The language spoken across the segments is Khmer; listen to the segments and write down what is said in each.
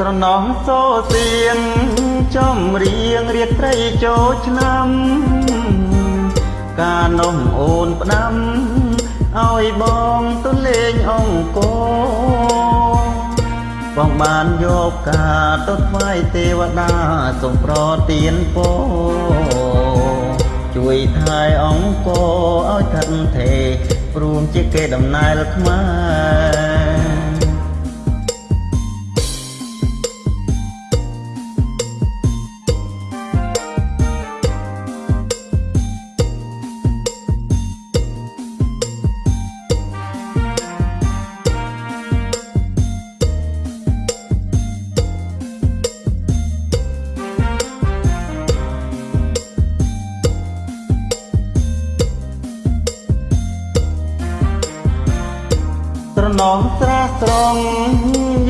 ស្រណោះសូសៀងចំរៀងរៀតត្រីចូលឆ្នាំកានំអូនផ្ដាំឲ្យបងទៅលេងអង្គរបងបានយកការទៅថ្វាយទេវតាសូមប្រទានពរជួយថែអង្គរឲ្យឋិនទេព្រមជាគេដំណើរខ្មែរ ណងស្រាស្រង់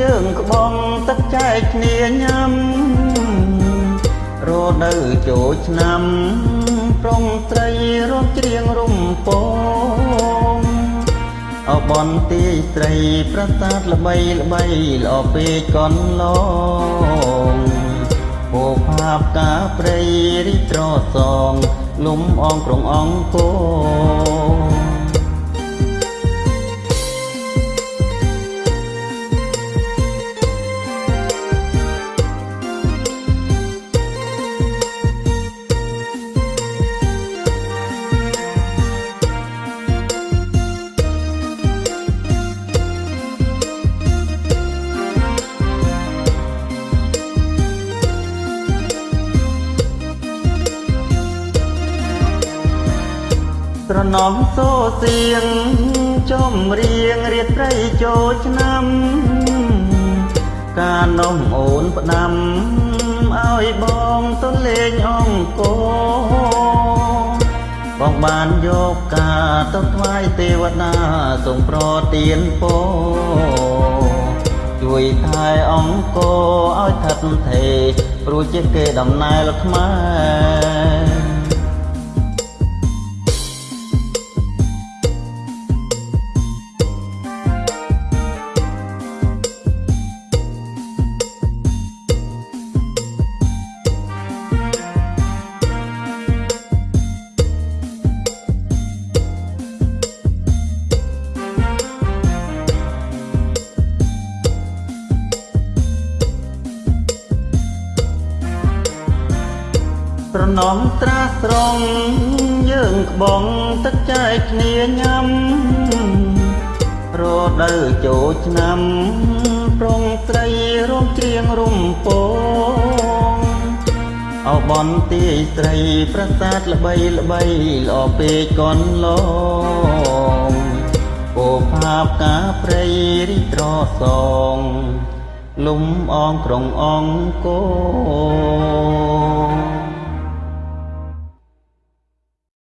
យើងក្បងទឹកចែកគ្នាញ៉ាំរដូវចូលឆ្នាំប្រុងស្រីរំច្រៀងរំពងអបនទីស្រីប្រាសាទល្បីល្បីល្អពេកកន្លងពោផាបកាព្រៃរីត្រសងលំអងក្រុងអង្គរ ត្រណំសូសៀងចំរៀងរៀតត្រីចូលឆ្នាំកានំអូនផ្ដាំឲ្យបងទៅលេងអង្គរបងបានយកការទៅថ្វាយទេវតាសូមប្រទានពរជួយថែអង្គរឲ្យឋិតថេរព្រោះជាគេដំណើរខ្មែរ ត្រណំត្រាស្រង់យើងក្បងទឹកចែកគ្នាញ៉ាំរដូវចូលឆ្នាំប្រុងស្រីរំច្រៀងរំពងអបនទីស្រីប្រាសាទល្បីល្បីល្អពេកកនឡងពោផាបកាព្រៃរីត្រសងលំអងក្រុងអង្គរ